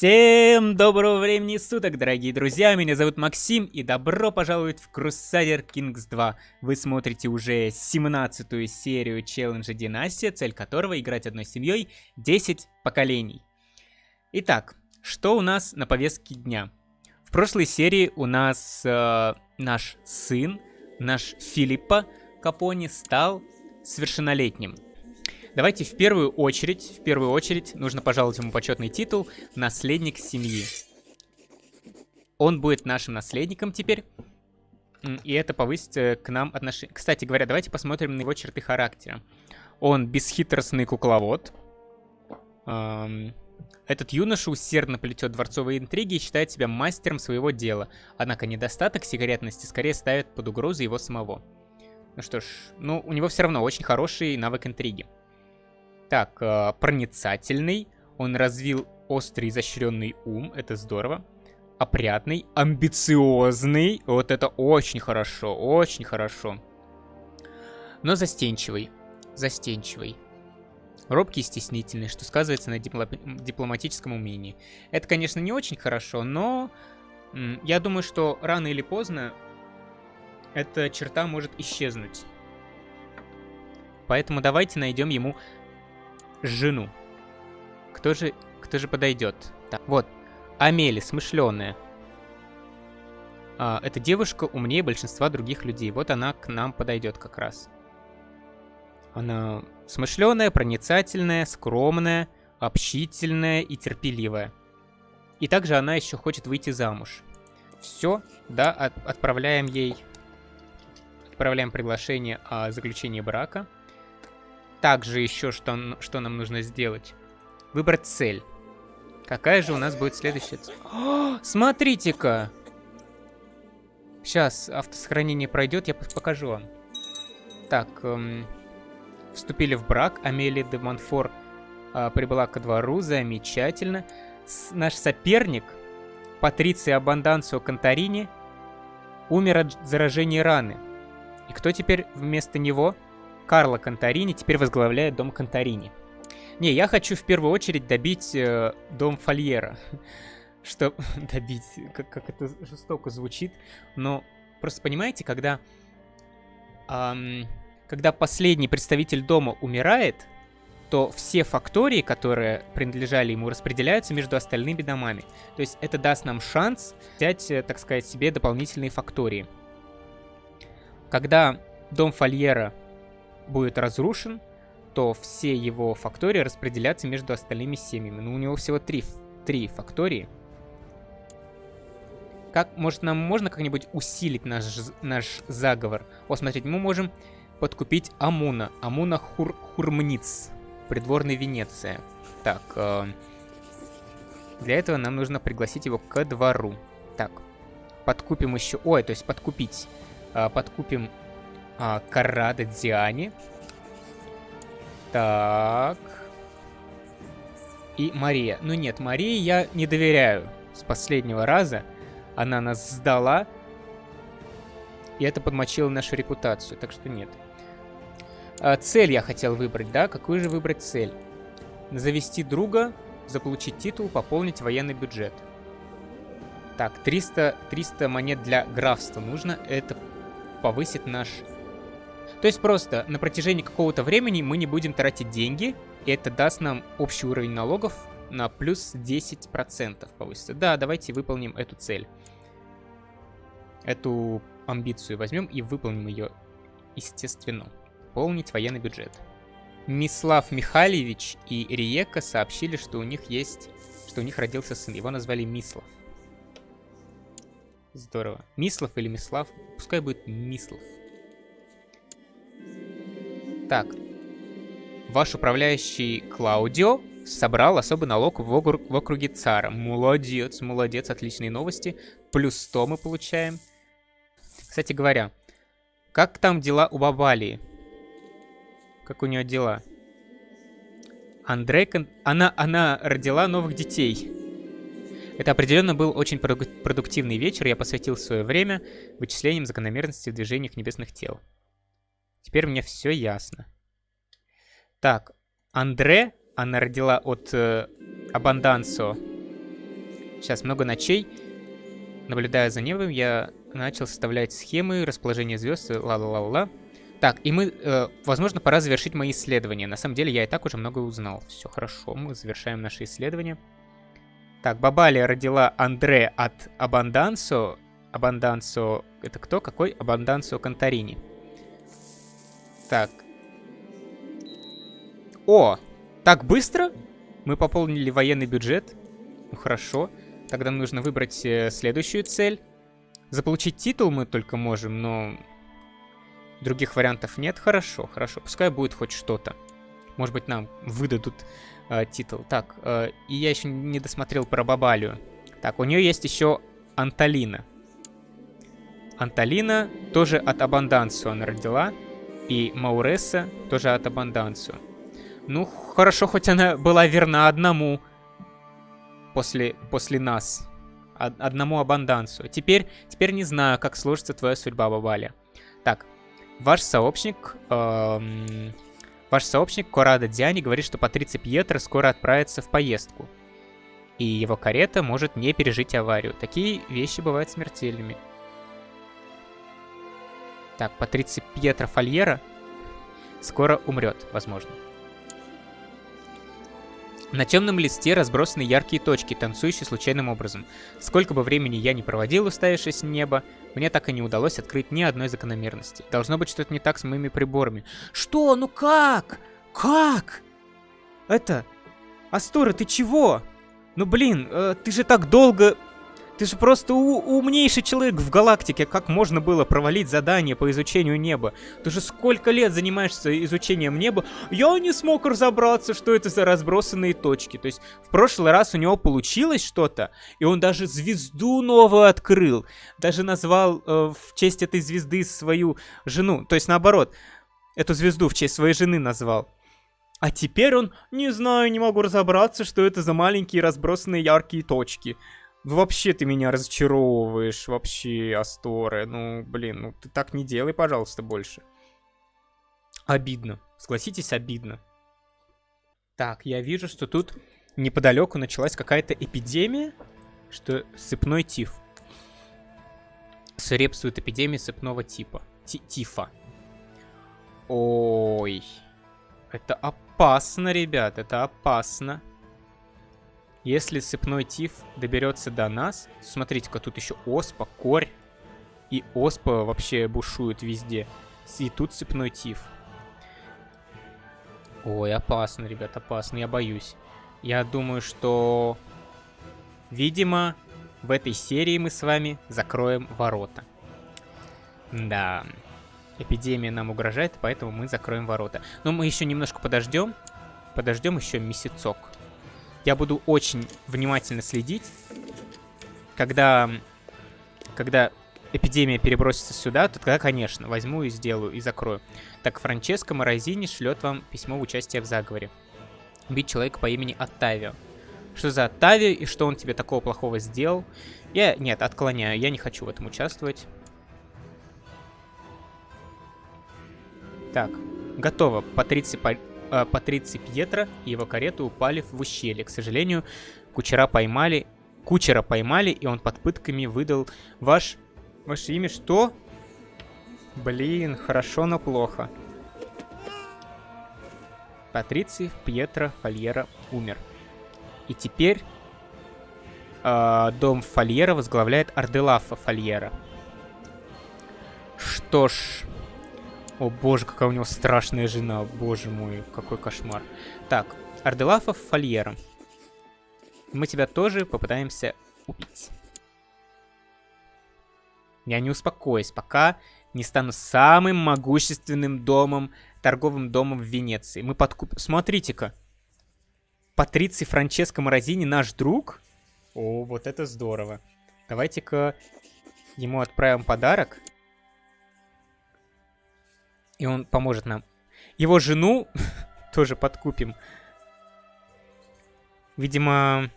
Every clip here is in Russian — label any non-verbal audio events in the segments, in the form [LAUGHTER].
Всем доброго времени суток, дорогие друзья, меня зовут Максим, и добро пожаловать в Crusader Kings 2. Вы смотрите уже 17-ю серию челленджа Династия, цель которого играть одной семьей 10 поколений. Итак, что у нас на повестке дня? В прошлой серии у нас э, наш сын, наш Филиппа Капони, стал совершеннолетним. Давайте в первую очередь, в первую очередь нужно пожаловать ему почетный титул «Наследник семьи». Он будет нашим наследником теперь. И это повысит э, к нам отношение. Кстати говоря, давайте посмотрим на его черты характера. Он бесхитростный кукловод. Этот юноша усердно плетет дворцовые интриги и считает себя мастером своего дела. Однако недостаток секретности скорее ставит под угрозу его самого. Ну что ж, ну у него все равно очень хороший навык интриги. Так, э, проницательный. Он развил острый изощренный ум. Это здорово. Опрятный, амбициозный. Вот это очень хорошо, очень хорошо. Но застенчивый. Застенчивый. Робкий и стеснительный, что сказывается на дипло дипломатическом умении. Это, конечно, не очень хорошо, но я думаю, что рано или поздно эта черта может исчезнуть. Поэтому давайте найдем ему жену. Кто же, кто же подойдет? Так, вот, Амели, смышленая. А, эта девушка умнее большинства других людей. Вот она к нам подойдет как раз. Она смышленая, проницательная, скромная, общительная и терпеливая. И также она еще хочет выйти замуж. Все, да, от, отправляем ей... Отправляем приглашение о заключении брака. Также еще что, что нам нужно сделать? Выбрать цель. Какая же у нас будет следующая цель? Смотрите-ка! Сейчас автосохранение пройдет, я покажу вам. Так, эм, вступили в брак. Амелия де Монфор э, прибыла ко двору, замечательно. С, наш соперник, Патриция Абанданцио Конторини, умер от заражения раны. И кто теперь вместо него? Карло Конторини теперь возглавляет дом Конторини. Не, я хочу в первую очередь добить э, дом Фольера. [LAUGHS] Что [LAUGHS] добить, как, как это жестоко звучит. Но просто понимаете, когда, эм, когда последний представитель дома умирает, то все фактории, которые принадлежали ему, распределяются между остальными домами. То есть это даст нам шанс взять, э, так сказать, себе дополнительные фактории. Когда дом Фольера будет разрушен, то все его фактории распределятся между остальными семьями. Ну, у него всего три, три фактории. Как, может, нам можно как-нибудь усилить наш, наш заговор? О, смотрите, мы можем подкупить Амуна. Амуна Хур, Хурмниц, придворный Венеция. Так, э, для этого нам нужно пригласить его ко двору. Так, подкупим еще... Ой, то есть подкупить. Э, подкупим а, Карада Диане. Так. И Мария. Ну нет, Марии я не доверяю. С последнего раза она нас сдала. И это подмочило нашу репутацию, так что нет. А, цель я хотел выбрать, да? Какую же выбрать цель? Завести друга, заполучить титул, пополнить военный бюджет. Так, 300, 300 монет для графства нужно. Это повысит наш то есть просто на протяжении какого-то времени мы не будем тратить деньги, и это даст нам общий уровень налогов на плюс 10% повысится. Да, давайте выполним эту цель. Эту амбицию возьмем и выполним ее, естественно. Полнить военный бюджет. Мислав Михайлович и Риека сообщили, что у них есть... Что у них родился сын. Его назвали Мислав. Здорово. Мислав или Мислав? Пускай будет Мислав. Так. Ваш управляющий Клаудио собрал особый налог в, округ, в округе Цара. Молодец, молодец, отличные новости. Плюс 100 мы получаем. Кстати говоря, как там дела у Бабалии? Как у нее дела? Андрей... Она, она родила новых детей. Это определенно был очень продуктивный вечер. Я посвятил свое время вычислениям закономерностей в движениях небесных тел. Теперь мне все ясно. Так, Андре, она родила от э, Абандансо Сейчас много ночей. Наблюдая за небом, я начал составлять схемы расположения звезд, ла-ла-ла-ла. Так, и мы, э, возможно, пора завершить мои исследования. На самом деле, я и так уже много узнал. Все хорошо, мы завершаем наши исследования. Так, Бабалия родила Андре от Абандансо. Абандансо, это кто? Какой? Абандансо Конторини. Так. О, так быстро? Мы пополнили военный бюджет. Ну, хорошо. Тогда нужно выбрать э, следующую цель. Заполучить титул мы только можем, но... Других вариантов нет. Хорошо, хорошо. Пускай будет хоть что-то. Может быть, нам выдадут э, титул. Так, э, и я еще не досмотрел про Бабалию. Так, у нее есть еще Анталина. Анталина тоже от Абандансу она родила. И Мауреса тоже от Абандансу. Ну, хорошо, хоть она была верна одному после, после нас. Одному Абандансу. Теперь, теперь не знаю, как сложится твоя судьба, Бабаля. Так, ваш сообщник... Эм, ваш сообщник Корада Диани говорит, что Патриция Пьетро скоро отправится в поездку. И его карета может не пережить аварию. Такие вещи бывают смертельными. Так, Патриция Пьетро Фольера скоро умрет, возможно. На темном листе разбросаны яркие точки, танцующие случайным образом. Сколько бы времени я не проводил, уставившись в небо, мне так и не удалось открыть ни одной закономерности. Должно быть что-то не так с моими приборами. Что? Ну как? Как? Это... Астора, ты чего? Ну блин, э, ты же так долго ты же просто умнейший человек в галактике. Как можно было провалить задание по изучению неба? Ты же сколько лет занимаешься изучением неба? Я не смог разобраться, что это за разбросанные точки. То есть в прошлый раз у него получилось что-то, и он даже звезду новую открыл. Даже назвал э, в честь этой звезды свою жену. То есть наоборот, эту звезду в честь своей жены назвал. А теперь он, не знаю, не могу разобраться, что это за маленькие разбросанные яркие точки. Ну, вообще ты меня разочаровываешь, вообще, Асторе. Ну, блин, ну ты так не делай, пожалуйста, больше. Обидно. Согласитесь, обидно. Так, я вижу, что тут неподалеку началась какая-то эпидемия, что сыпной тиф. Свирепствует эпидемия сыпного типа. Ти тифа. Ой. Это опасно, ребят, это опасно. Если сыпной тиф доберется до нас, смотрите-ка, тут еще оспа, корь. И оспа вообще бушует везде. И тут сыпной тиф. Ой, опасно, ребят, опасно, я боюсь. Я думаю, что, видимо, в этой серии мы с вами закроем ворота. Да, эпидемия нам угрожает, поэтому мы закроем ворота. Но мы еще немножко подождем. Подождем еще месяцок. Я буду очень внимательно следить, когда, когда эпидемия перебросится сюда, то тогда, конечно, возьму и сделаю, и закрою. Так, Франческо Морозини шлет вам письмо в участие в заговоре. Убить человека по имени Оттавио. Что за Оттавио и что он тебе такого плохого сделал? Я, нет, отклоняю, я не хочу в этом участвовать. Так, готово. Патриция э, Патриций Пьетро и его карета упали в ущелье. К сожалению, кучера поймали, кучера поймали, и он под пытками выдал ваш... Ваше имя что? Блин, хорошо, но плохо. Патриций Пьетро Фольера умер. И теперь э, дом Фольера возглавляет Арделафа Фольера. Что ж, о боже, какая у него страшная жена. Боже мой, какой кошмар. Так, Арделафов Фольера. Мы тебя тоже попытаемся убить. Я не успокоюсь, пока не стану самым могущественным домом, торговым домом в Венеции. Мы подкуп... Смотрите-ка. Патриций Франческо Морозини наш друг? О, вот это здорово. Давайте-ка ему отправим подарок и он поможет нам. Его жену [LAUGHS] тоже подкупим. Видимо...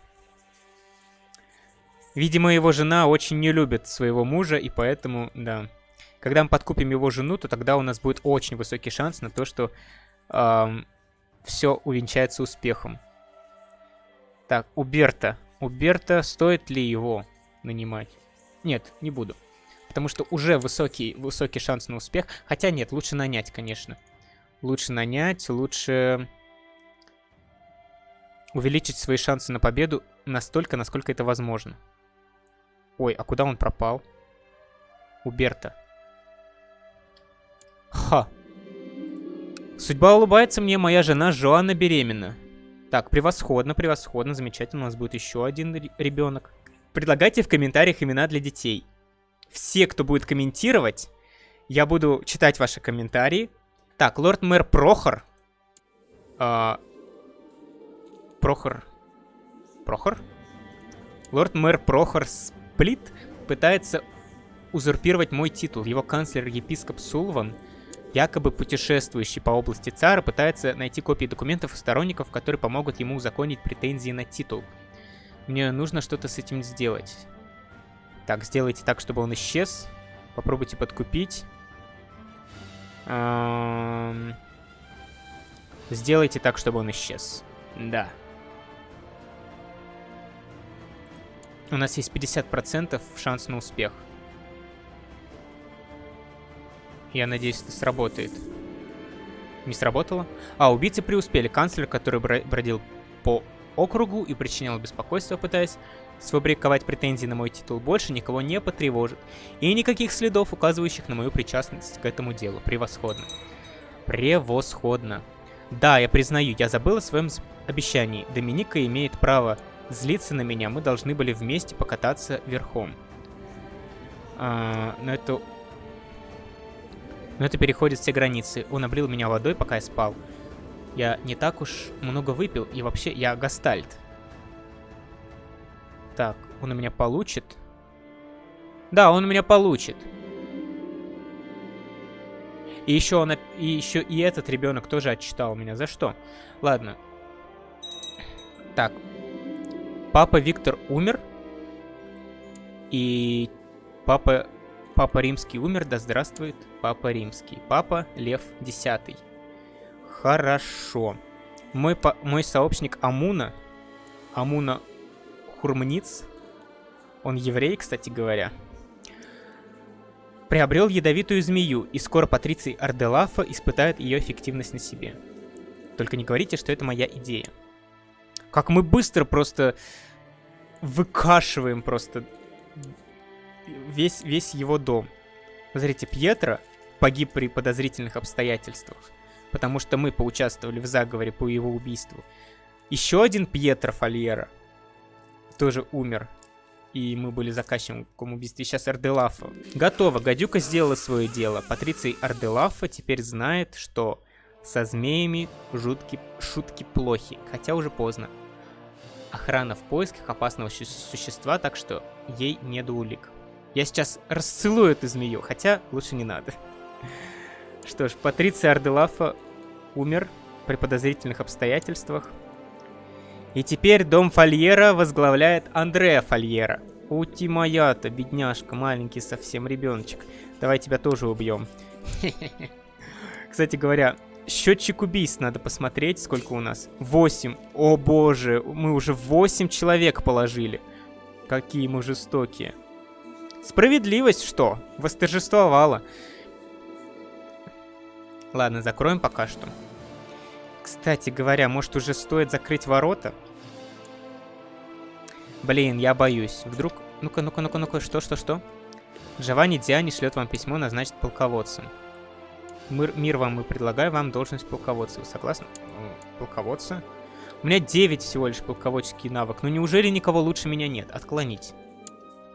Видимо, его жена очень не любит своего мужа, и поэтому, да. Когда мы подкупим его жену, то тогда у нас будет очень высокий шанс на то, что эм, все увенчается успехом. Так, у Берта. У Берта стоит ли его нанимать? Нет, не буду. Потому что уже высокий, высокий шанс на успех. Хотя нет, лучше нанять, конечно. Лучше нанять, лучше увеличить свои шансы на победу настолько, насколько это возможно. Ой, а куда он пропал? У Берта. Ха. Судьба улыбается мне, моя жена Жоанна беременна. Так, превосходно, превосходно, замечательно. У нас будет еще один ребенок. Предлагайте в комментариях имена для детей. Все, кто будет комментировать, я буду читать ваши комментарии. Так, лорд-мэр Прохор. А... Прохор. Прохор? Лорд-мэр Прохор Сплит пытается узурпировать мой титул. Его канцлер-епископ Сулван Якобы путешествующий по области цара пытается найти копии документов и сторонников, которые помогут ему узаконить претензии на титул. Мне нужно что-то с этим сделать. Так, сделайте так, чтобы он исчез. Попробуйте подкупить. Сделайте так, чтобы он исчез. Да. У нас есть 50% шанс на успех. Я надеюсь, это сработает. Не сработало? А, убийцы преуспели. Канцлер, который бродил по округу и причинял беспокойство, пытаясь сфабриковать претензии на мой титул, больше никого не потревожит. И никаких следов, указывающих на мою причастность к этому делу. Превосходно. Превосходно. Да, я признаю, я забыл о своем обещании. Доминика имеет право злиться на меня. Мы должны были вместе покататься верхом. А, но это но это переходит все границы. Он облил меня водой, пока я спал. Я не так уж много выпил, и вообще я гастальт. Так, он у меня получит? Да, он у меня получит. И еще, он, и еще и этот ребенок тоже отчитал меня. За что? Ладно. Так. Папа Виктор умер. И папа Папа Римский умер, да здравствует Папа Римский. Папа Лев X. Хорошо. Мой, мой сообщник Амуна, Амуна Хурмниц, он еврей, кстати говоря, приобрел ядовитую змею, и скоро Патриций Арделафа испытает ее эффективность на себе. Только не говорите, что это моя идея. Как мы быстро просто выкашиваем просто весь, весь его дом. Смотрите, Пьетро погиб при подозрительных обстоятельствах, потому что мы поучаствовали в заговоре по его убийству. Еще один Пьетро Фольера тоже умер, и мы были заказчиком убийства. Сейчас Арделафа. Готово, гадюка сделала свое дело. Патриций Арделафа теперь знает, что со змеями жутки, шутки плохи, хотя уже поздно. Охрана в поисках опасного существа, так что ей не до улик. Я сейчас расцелую эту змею, хотя лучше не надо. Что ж, Патриция Арделафа умер при подозрительных обстоятельствах. И теперь дом Фольера возглавляет Андреа Фольера. Ути моя-то, бедняжка, маленький совсем ребеночек. Давай тебя тоже убьем. [LAUGHS] Кстати говоря, счетчик убийств надо посмотреть, сколько у нас. 8. О боже, мы уже 8 человек положили. Какие мы жестокие. Справедливость что? Восторжествовала. Ладно, закроем пока что. Кстати говоря, может уже стоит закрыть ворота? Блин, я боюсь. Вдруг... Ну-ка, ну-ка, ну-ка, ну-ка, что, что, что? Джованни Диани шлет вам письмо назначить полководцем. Мир, мир вам и предлагаю вам должность полководца. Вы согласны? Полководца? У меня 9 всего лишь полководческий навык. Ну неужели никого лучше меня нет? Отклонить.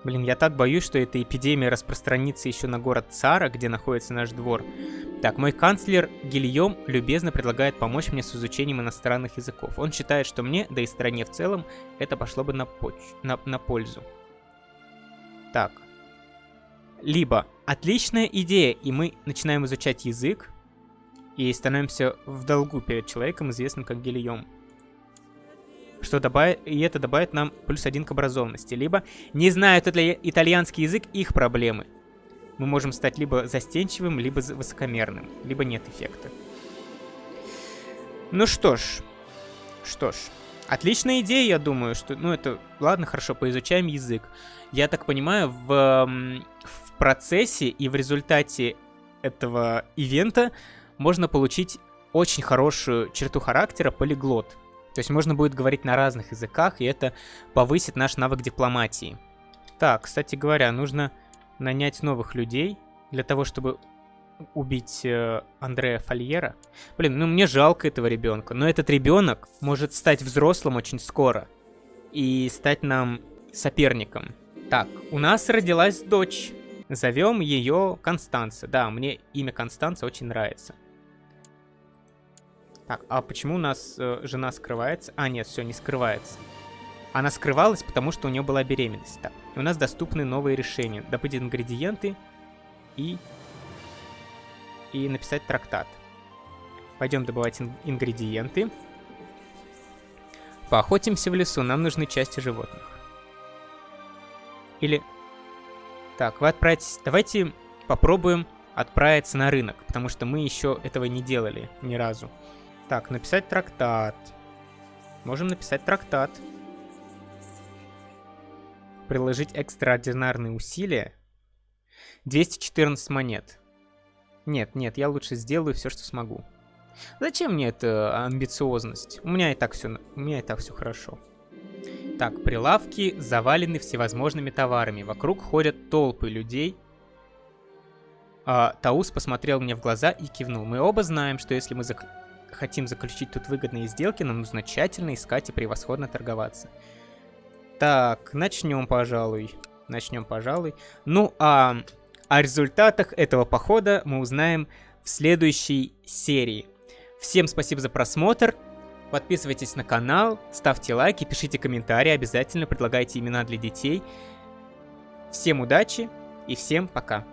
Блин, я так боюсь, что эта эпидемия распространится еще на город Цара, где находится наш двор. Так, мой канцлер Гильем любезно предлагает помочь мне с изучением иностранных языков. Он считает, что мне, да и стране в целом, это пошло бы на, поч на, на пользу. Так. Либо отличная идея, и мы начинаем изучать язык, и становимся в долгу перед человеком, известным как Гильем что добавит, и это добавит нам плюс один к образованности. Либо не знают итальянский язык, их проблемы. Мы можем стать либо застенчивым, либо высокомерным, либо нет эффекта. Ну что ж, что ж, Отличная идея, я думаю, что... Ну, это... Ладно, хорошо, поизучаем язык. Я так понимаю, в, в процессе и в результате этого ивента можно получить очень хорошую черту характера полиглот. То есть можно будет говорить на разных языках, и это повысит наш навык дипломатии. Так, кстати говоря, нужно нанять новых людей для того, чтобы убить э, Андрея Фольера. Блин, ну мне жалко этого ребенка, но этот ребенок может стать взрослым очень скоро и стать нам соперником. Так, у нас родилась дочь. Зовем ее Констанция. Да, мне имя Констанция очень нравится. Так, а почему у нас э, жена скрывается? А, нет, все, не скрывается. Она скрывалась, потому что у нее была беременность. Так, у нас доступны новые решения. Добыть ингредиенты и... И написать трактат. Пойдем добывать ин ингредиенты. Поохотимся в лесу, нам нужны части животных. Или... Так, вы отправитесь... Давайте попробуем отправиться на рынок, потому что мы еще этого не делали ни разу. Так, написать трактат. Можем написать трактат. Приложить экстраординарные усилия. 214 монет. Нет, нет, я лучше сделаю все, что смогу. Зачем мне эта амбициозность? У меня и так все, у меня и так все хорошо. Так, прилавки завалены всевозможными товарами. Вокруг ходят толпы людей. А, Таус посмотрел мне в глаза и кивнул. Мы оба знаем, что если мы зак хотим заключить тут выгодные сделки, нам нужно тщательно искать и превосходно торговаться. Так, начнем, пожалуй. Начнем, пожалуй. Ну, а о результатах этого похода мы узнаем в следующей серии. Всем спасибо за просмотр. Подписывайтесь на канал, ставьте лайки, пишите комментарии, обязательно предлагайте имена для детей. Всем удачи и всем пока.